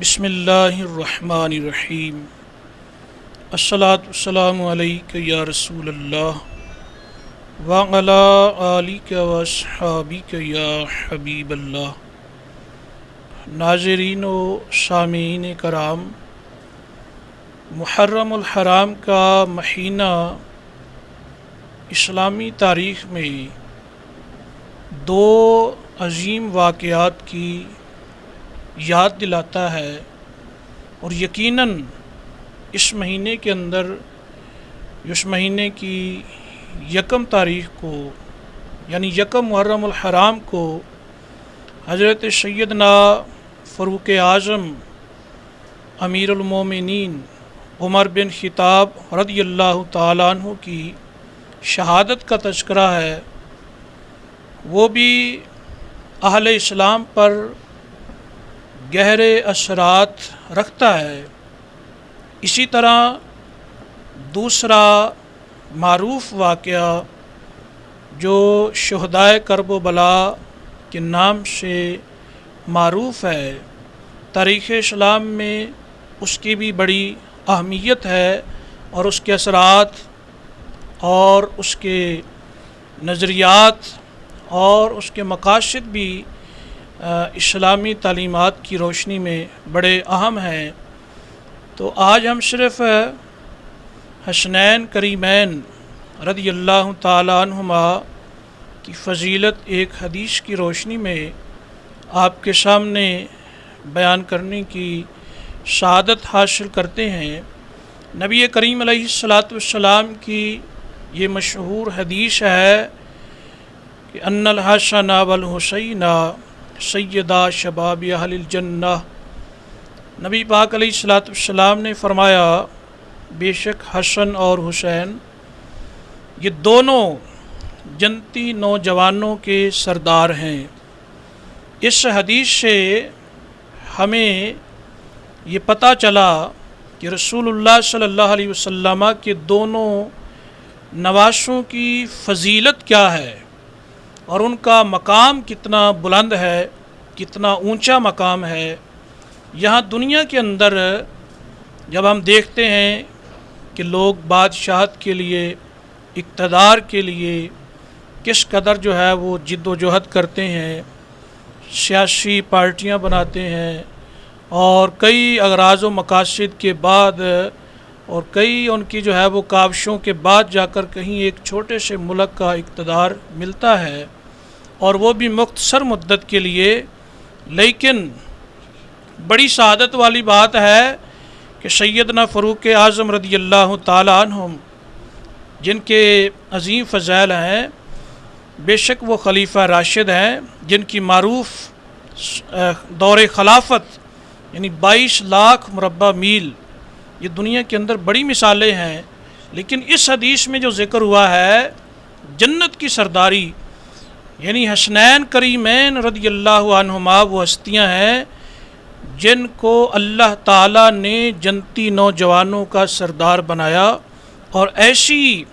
بسم اللہ الرحمن الرحیم۔ الصلاۃ والسلام علیک یا رسول اللہ وعلا علیک وصحابیک یا حبیب اللہ۔ ناظرین و سامعین کرام، محرم الحرام کا مہینہ اسلامی تاریخ میں دو عظیم واقعات کی یاد دلاتا ہے اور یقیناً اس مہینے کے اندر، اس مہینے کی یکم تاریخ کو یعنی یکم محرم الحرام کو حضرت سیدنا فروق اعظم، امیر المومنین عمر بن خطاب رضی اللہ تعالیٰ عنہ کی شہادت کا تذکرہ ہے، وہ بھی اہل اسلام پر گہرے اثرات رکھتا ہے۔ اسی طرح دوسرا معروف واقعہ جو شہدائے کرب و بلا کے نام سے معروف ہے۔ تاریخ اسلام میں اس کی بھی بڑی اہمیت ہے اور اس کے اثرات اور اس کے نظریات اور اس کے مقاصد بھی اسلامی تعلیمات کی روشنی میں بڑے اہم ہیں۔ تو آج ہم صرف حسنین کریمین رضی اللہ تعالیٰ عنہما کی فضیلت ایک حدیث کی روشنی میں آپ کے سامنے بیان کرنے کی شہادت حاصل کرتے ہیں۔ نبی کریم علیہ السلاۃ والسلام کی یہ مشہور حدیث ہے کہ ان الحسن والحسینہ سیدہ شباب اہل الجنہ۔ نبی پاک علیہ السلاۃ السلام نے فرمایا، بے شک حسن اور حسین، یہ دونوں جنتی نوجوانوں کے سردار ہیں۔ اس حدیث سے ہمیں یہ پتہ چلا کہ رسول اللہ صلی اللہ علیہ وسلم کے دونوں نواشوں کی فضیلت کیا ہے۔ اور ان کا مقام کتنا بلند ہے، کتنا اونچا مقام ہے۔ یہاں دنیا کے اندر جب ہم دیکھتے ہیں کہ لوگ بادشاہت کے لیے، اقتدار کے لیے کس قدر جو ہے وہ جد و جہد کرتے ہیں، سیاسی پارٹیاں بناتے ہیں اور کئی اغراض و مقاصد کے بعد اور کئی ان کی جو ہے وہ کاوشوں کے بعد جا کر کہیں ایک چھوٹے سے ملک کا اقتدار ملتا ہے۔ اور وہ بھی مختصر مدت کے لیے۔ لیکن بڑی سعادت والی بات ہے کہ سیدنا فروق اعظم رضی اللہ تعالیٰ عنہم، جن کے عظیم فضائل ہیں، بے شک وہ خلیفہ راشد ہیں، جن کی معروف دور خلافت یعنی بائیس لاکھ مربع میل، یہ دنیا کے اندر بڑی مثالیں ہیں۔ لیکن اس حدیث میں جو ذکر ہوا ہے، جنت کی سرداری یعنی حسنین کریمین رضی اللہ عنہما وہ ہستیاں ہیں جن کو اللہ تعالیٰ نے جنتی نوجوانوں کا سردار بنایا اور ایسی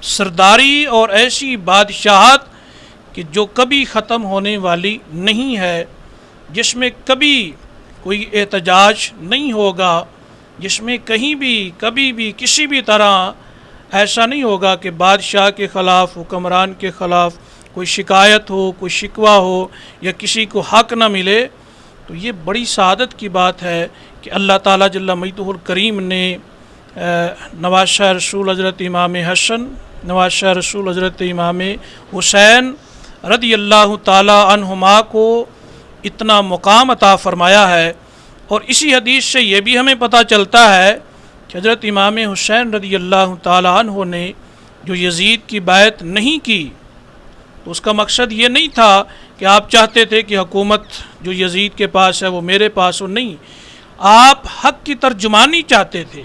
سرداری اور ایسی بادشاہت کہ جو کبھی ختم ہونے والی نہیں ہے، جس میں کبھی کوئی احتجاج نہیں ہوگا، جس میں کہیں بھی، کبھی بھی، کسی بھی طرح ایسا نہیں ہوگا کہ بادشاہ کے خلاف، حکمران کے خلاف کوئی شکایت ہو، کوئی شکوہ ہو یا کسی کو حق نہ ملے، تو یہ بڑی سعادت کی بات ہے کہ اللہ تعالیٰ جل مید الکریم نے نواز شاہ رسول حضرت امام حسن، نواز شاہ رسول حضرت امام حسین رضی اللہ تعالیٰ عنہما کو اتنا مقام عطا فرمایا ہے۔ اور اسی حدیث سے یہ بھی ہمیں پتہ چلتا ہے کہ حضرت امام حسین رضی اللہ تعالیٰ عنہ نے جو یزید کی بیعت نہیں کی تو اس کا مقصد یہ نہیں تھا کہ آپ چاہتے تھے کہ حکومت جو یزید کے پاس ہے وہ میرے پاس ہو، نہیں۔ آپ حق کی ترجمانی چاہتے تھے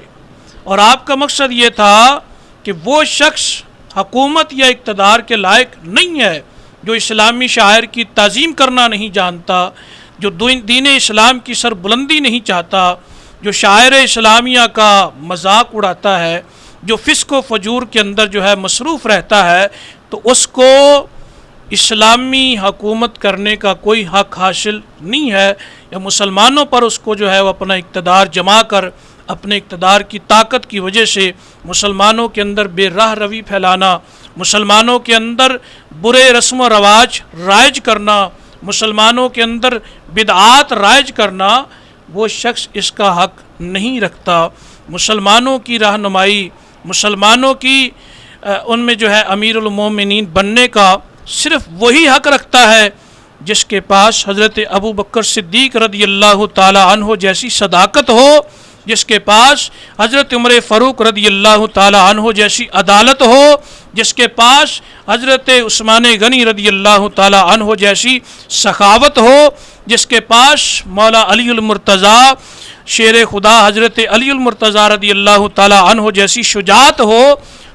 اور آپ کا مقصد یہ تھا کہ وہ شخص حکومت یا اقتدار کے لائق نہیں ہے جو اسلامی شاعر کی تعظیم کرنا نہیں جانتا، جو دین اسلام کی سر بلندی نہیں چاہتا، جو شاعر اسلامیہ کا مذاق اڑاتا ہے، جو فسق و فجور کے اندر جو ہے مصروف رہتا ہے، تو اس کو اسلامی حکومت کرنے کا کوئی حق حاصل نہیں ہے، یا مسلمانوں پر اس کو جو ہے وہ اپنا اقتدار جما کر، اپنے اقتدار کی طاقت کی وجہ سے مسلمانوں کے اندر بے راہ روی پھیلانا، مسلمانوں کے اندر برے رسم و رواج رائج کرنا، مسلمانوں کے اندر بدعات رائج کرنا، وہ شخص اس کا حق نہیں رکھتا۔ مسلمانوں کی رہنمائی، مسلمانوں کی ان میں جو ہے امیر المومنین بننے کا صرف وہی حق رکھتا ہے جس کے پاس حضرت ابو بکر صدیق رضی اللہ تعالی عنہ جیسی صداقت ہو، جس کے پاس حضرت عمر فروق رضی اللہ تعالی عنہ جیسی عدالت ہو، جس کے پاس حضرت عثمان غنی رضی اللہ تعالی عنہ جیسی سخاوت ہو، جس کے پاس مولا علی المرتضیٰ، شیر خدا حضرت علی المرتضیٰ رضی اللہ تعالی عنہ جیسی شجاعت ہو،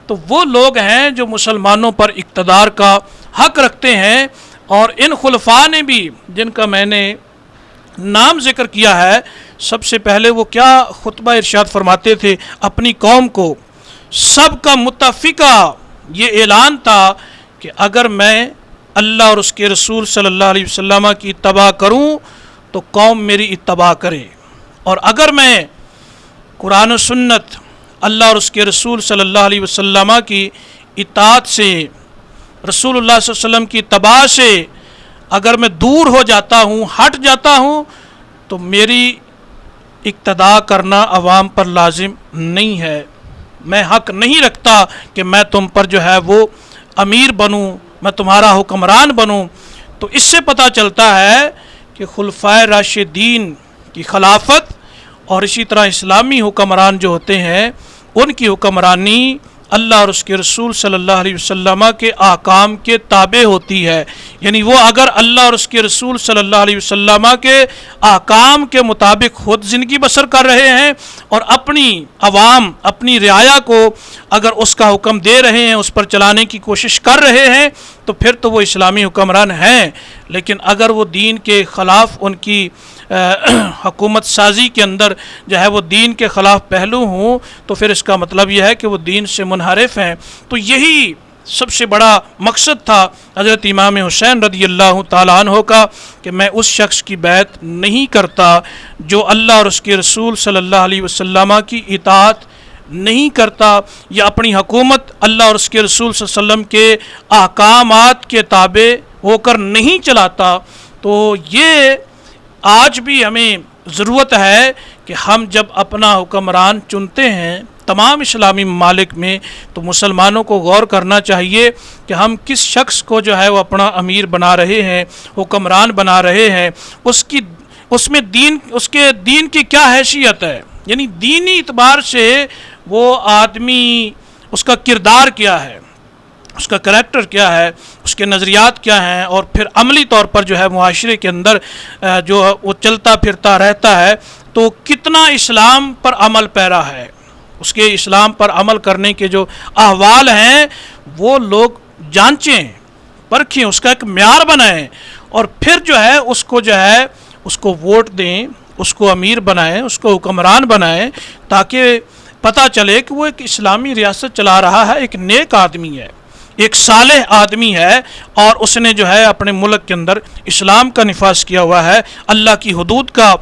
تو وہ لوگ ہیں جو مسلمانوں پر اقتدار کا حق رکھتے ہیں اور ان خلفاء نے بھی جن کا میں نے نام ذکر کیا ہے، سب سے پہلے وہ کیا خطبہ ارشاد فرماتے تھے اپنی قوم کو؟ سب کا متفقہ یہ اعلان تھا کہ اگر میں اللہ اور اس کے رسول صلی اللہ علیہ وسلم کی اتباع کروں تو قوم میری اتباع کرے۔ اور اگر میں قرآن و سنت اللہ اور اس کے رسول صلی اللہ علیہ وسلم کی اطاعت سے رسول اللہ صلی اللہ علیہ وسلم کی تباہ سے اگر میں دور ہو جاتا ہوں، ہٹ جاتا ہوں، تو میری اقتدا کرنا عوام پر لازم نہیں ہے۔ میں حق نہیں رکھتا کہ میں تم پر جو ہے وہ امیر بنوں، میں تمہارا حکمران بنوں۔ تو اس سے پتہ چلتا ہے کہ خلفۂ راشدین کی خلافت اور اسی طرح اسلامی حکمران جو ہوتے ہیں، ان کی حکمرانی اللہ اور اس کے رسول صلی اللہ علیہ وسلم کے آکام کے تابع ہوتی ہے۔ یعنی وہ اگر اللہ اور اس کے رسول صلی اللہ علیہ وسلم کے آکام کے مطابق خود زندگی بسر کر رہے ہیں اور اپنی عوام، اپنی رعایا کو اگر اس کا حکم دے رہے ہیں، اس پر چلانے کی کوشش کر رہے ہیں تو پھر تو وہ اسلامی حکمران ہیں، لیکن اگر وہ دین کے خلاف ان کی حکومت سازی کے اندر جو ہے وہ دین کے خلاف پہلو ہوں، تو پھر اس کا مطلب یہ ہے کہ وہ دین سے منحرف ہیں۔ تو یہی سب سے بڑا مقصد تھا حضرت امام حسین رضی اللہ تعالیٰ عنہ کا کہ میں اس شخص کی بیعت نہیں کرتا جو اللہ اور اس کے رسول صلی اللہ علیہ وسلم کی اطاعت نہیں کرتا یا اپنی حکومت اللہ اور اس کے رسول صلی اللہ علیہ وسلم کے احکامات کے تابع ہو کر نہیں چلاتا، تو یہ آج بھی ہمیں ضرورت ہے کہ ہم جب اپنا حکمران چنتے ہیں تمام اسلامی ممالک میں، تو مسلمانوں کو غور کرنا چاہیے کہ ہم کس شخص کو جو ہے وہ اپنا امیر بنا رہے ہیں، حکمران بنا رہے ہیں، اس کی، اس میں دین، اس کے دین کی کیا حیثیت ہے؟ یعنی دینی اعتبار سے وہ آدمی اس کا کردار کیا ہے، اس کا کریکٹر کیا ہے، اس کے نظریات کیا ہیں، اور پھر عملی طور پر جو ہے معاشرے کے اندر جو وہ چلتا پھرتا رہتا ہے، تو کتنا اسلام پر عمل پیرا ہے؟ اس کے اسلام پر عمل کرنے کے جو احوال ہیں، وہ لوگ جانچیں، پرکھیں، اس کا ایک معیار بنائیں، اور پھر جو ہے اس کو جو ہے، اس کو ووٹ دیں، اس کو امیر بنائیں، اس کو حکمران بنائیں، تاکہ پتہ چلے کہ وہ ایک اسلامی ریاست چلا رہا ہے، ایک نیک آدمی ہے، ایک صالح آدمی ہے اور اس نے جو ہے اپنے ملک کے اندر اسلام کا نفاذ کیا ہوا ہے، اللہ کی حدود کا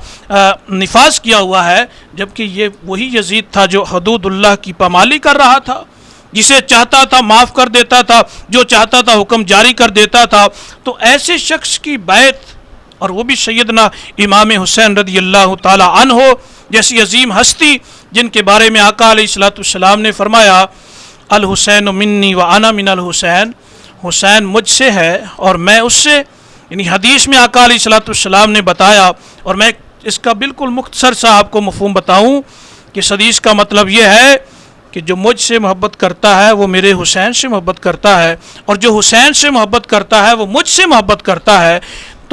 نفاذ کیا ہوا ہے۔ جبکہ یہ وہی یزید تھا جو حدود اللہ کی پامالی کر رہا تھا، جسے چاہتا تھا معاف کر دیتا تھا، جو چاہتا تھا حکم جاری کر دیتا تھا۔ تو ایسے شخص کی بیت اور وہ بھی سیدنا امام حسین رضی اللہ تعالی عنہ ہو جیسی عظیم ہستی جن کے بارے میں آقا علیہ السلاۃ السلام نے فرمایا، الحسین منی و انا من الحسین، حسین مجھ سے ہے اور میں اس سے یعنی حدیث میں آقا علیہ صلاۃ السلام نے بتایا اور میں اس کا بالکل مختصر سا آپ کو مفہوم بتاؤں کہ حدیث کا مطلب یہ ہے کہ جو مجھ سے محبت کرتا ہے وہ میرے حسین سے محبت کرتا ہے اور جو حسین سے محبت کرتا ہے وہ مجھ سے محبت کرتا ہے۔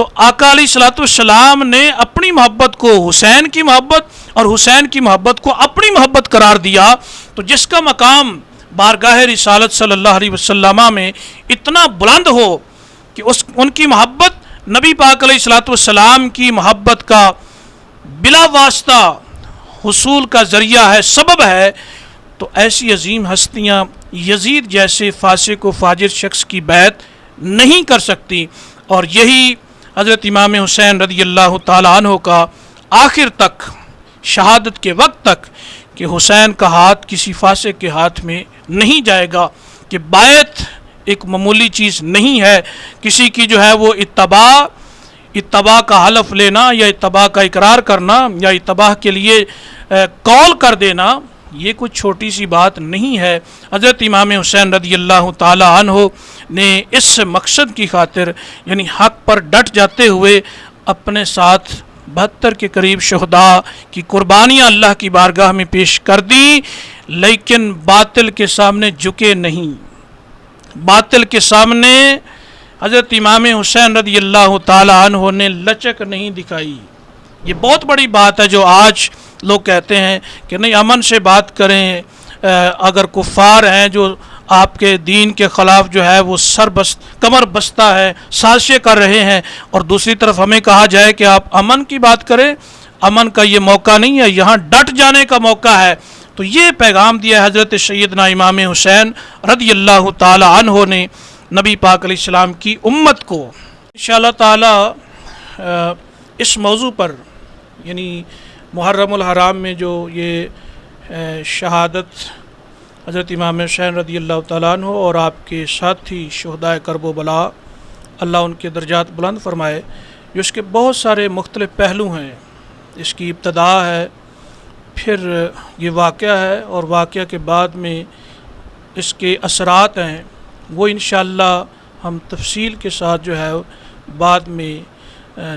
تو آقا علیہ صلاۃ السلام نے اپنی محبت کو، حسین کی محبت اور حسین کی محبت کو اپنی محبت قرار دیا۔ تو جس کا مقام بارگاہ رسالت صلی اللہ علیہ وسلم میں اتنا بلند ہو کہ اس، ان کی محبت نبی پاک علیہ السلاۃ والسلام کی محبت کا بلا واسطہ حصول کا ذریعہ ہے، سبب ہے، تو ایسی عظیم ہستیاں یزید جیسے فاسق و فاجر شخص کی بیت نہیں کر سکتی۔ اور یہی حضرت امام حسین رضی اللہ تعالیٰ عنہ کا آخر تک، شہادت کے وقت تک کہ حسین کا ہاتھ کسی فاسق کے ہاتھ میں نہیں جائے گا، کہ بیت ایک معمولی چیز نہیں ہے۔ کسی کی جو ہے وہ اتباع اتباع کا حلف لینا یا اتباع کا اقرار کرنا یا اتباع کے لیے کال کر دینا یہ کچھ چھوٹی سی بات نہیں ہے۔ حضرت امام حسین رضی اللہ تعالی عنہ نے اس مقصد کی خاطر یعنی حق پر ڈٹ جاتے ہوئے اپنے ساتھ بہتر کے قریب شہداء کی قربانیاں اللہ کی بارگاہ میں پیش کر دی لیکن باطل کے سامنے جھکے نہیں۔ باطل کے سامنے حضرت امام حسین رضی اللہ تعالی عنہ نے لچک نہیں دکھائی۔ یہ بہت بڑی بات ہے جو آج لوگ کہتے ہیں کہ نہیں، امن سے بات کریں اگر کفار ہیں جو آپ کے دین کے خلاف جو ہے وہ سر بست، کمر بستہ ہے، سازشیں کر رہے ہیں، اور دوسری طرف ہمیں کہا جائے کہ آپ امن کی بات کریں، امن کا یہ موقع نہیں ہے، یہاں ڈٹ جانے کا موقع ہے۔ تو یہ پیغام دیا حضرت سیدنا امام حسین رضی اللہ تعالی عنہ نے نبی پاک علیہ السلام کی امت کو۔ انشاءاللہ تعالی اس موضوع پر یعنی محرم الحرام میں جو یہ شہادت حضرت امام حسین رضی اللہ تعالیٰ عنہ اور آپ کے ساتھی شہدائے کرب و بلا، اللہ ان کے درجات بلند فرمائے جو اس کے بہت سارے مختلف پہلو ہیں۔ اس کی ابتدا ہے، پھر یہ واقعہ ہے اور واقعہ کے بعد میں اس کے اثرات ہیں۔ وہ انشاءاللہ ہم تفصیل کے ساتھ جو ہے، بعد میں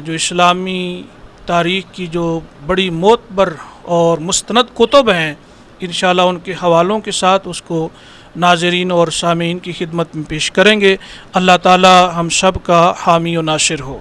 جو اسلامی تاریخ کی جو بڑی معتبر اور مستند کتب ہیں، انشاءاللہ ان کے حوالوں کے ساتھ اس کو ناظرین اور سامعین کی خدمت میں پیش کریں گے۔ اللہ تعالی ہم سب کا حامی و ناصر ہو۔